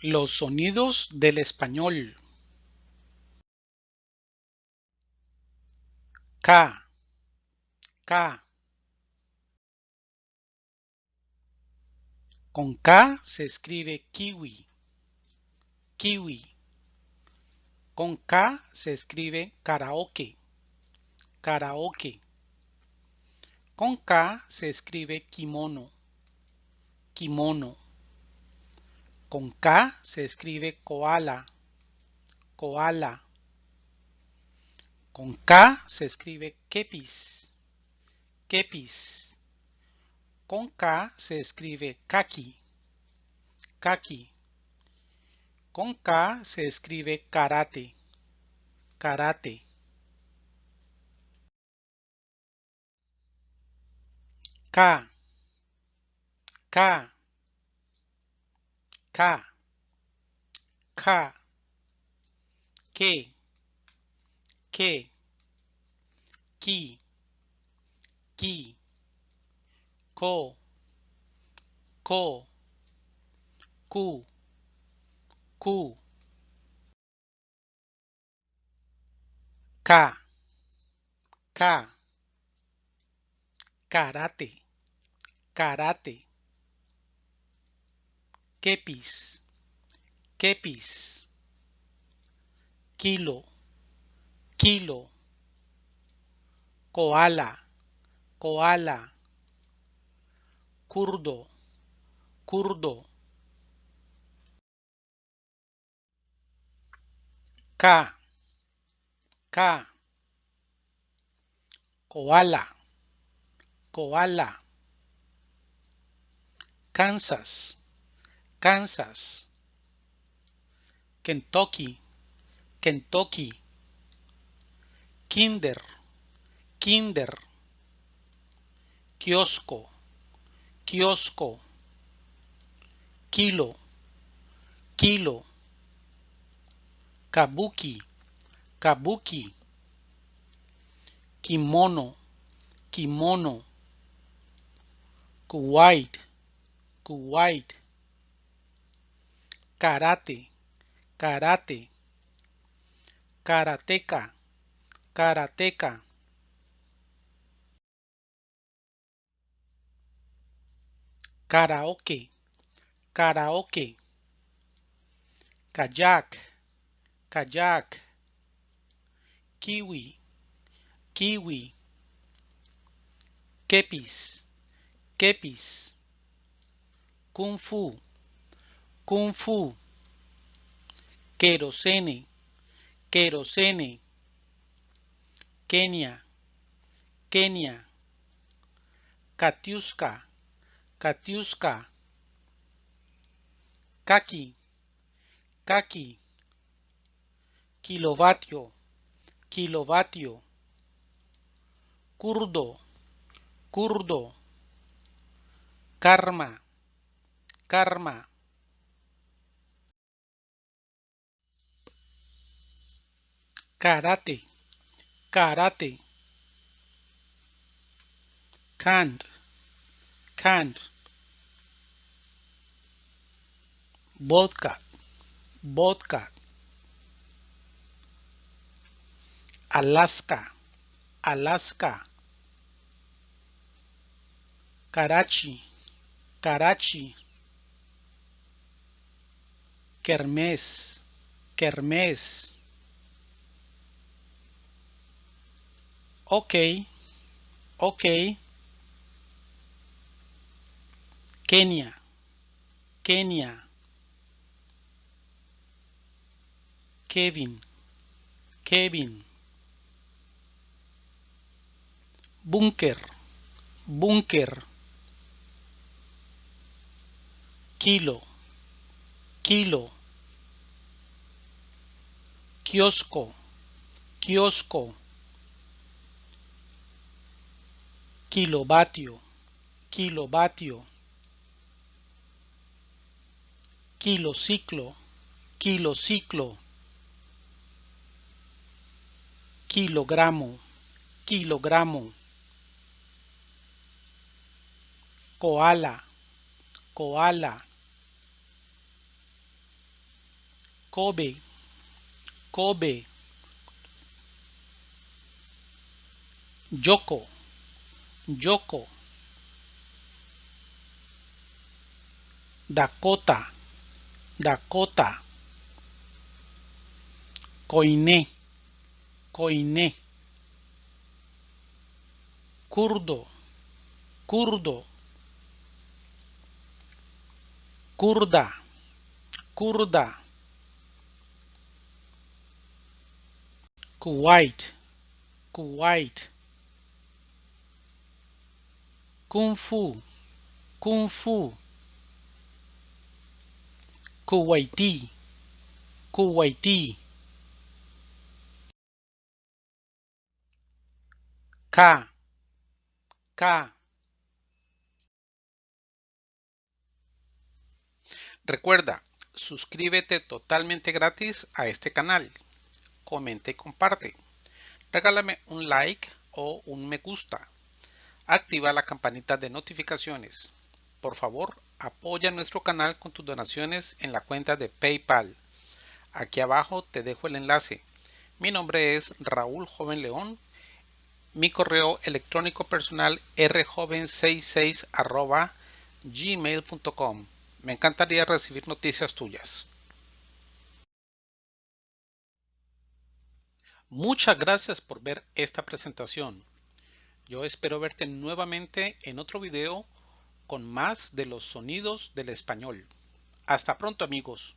Los sonidos del español. K, K. Con K se escribe kiwi, kiwi. Con K se escribe karaoke, karaoke. Con K se escribe kimono, kimono. Con K se escribe koala, koala. Con K se escribe kepis, kepis. Con K se escribe kaki, kaki. Con K se escribe karate, karate. K, K, K, K, que, que, ki, ki, ko, ko, ku, ku, ka, ka, karate, karate, kepis, kepis, kilo, kilo, koala, koala, kurdo, kurdo. K, K, koala, koala. Kansas, Kansas. Kentucky, Kentucky. Kinder, Kinder. Kiosco, kiosco. Kilo, kilo. Kabuki, kabuki. Kimono, kimono. Kuwait, Kuwait. Karate, karate. Karateka, karateka. Karaoke, karaoke. Kayak, kayak. Kiwi, kiwi. Kepis, kepis. Kung fu, kung fu. Querosene, querosene. Kenia, Kenia. Katiuska, Katiuska. Kaki, Kaki. Kilovatio, kilovatio. Kurdo, kurdo. Karma, karma. Karate, karate. Canned, canned. Vodka, vodka. Alaska, Alaska. Karachi, Karachi. Kermés, Kermés. Ok, ok. Kenia, Kenia. Kevin, Kevin. Búnker, búnker. Kilo, kilo. Kiosco, kiosco. Kilovatio, kilovatio. Kilociclo, kilociclo. Kilogramo, kilogramo. Koala, koala. Kobe, Kobe. Yoko, Yoko. Dakota, Dakota. Coiné, Coiné. Kurdo, Kurdo. Kurda, Kurda. Kuwait, Kuwait. Kung Fu, Kung Fu. Kuwaití, Kuwaití. K, K. Recuerda, suscríbete totalmente gratis a este canal. Comenta y comparte. Regálame un like o un me gusta. Activa la campanita de notificaciones. Por favor, apoya nuestro canal con tus donaciones en la cuenta de PayPal. Aquí abajo te dejo el enlace. Mi nombre es Raúl Joven León. Mi correo electrónico personal rjoven66 gmail.com. Me encantaría recibir noticias tuyas. Muchas gracias por ver esta presentación. Yo espero verte nuevamente en otro video con más de los sonidos del español. Hasta pronto amigos.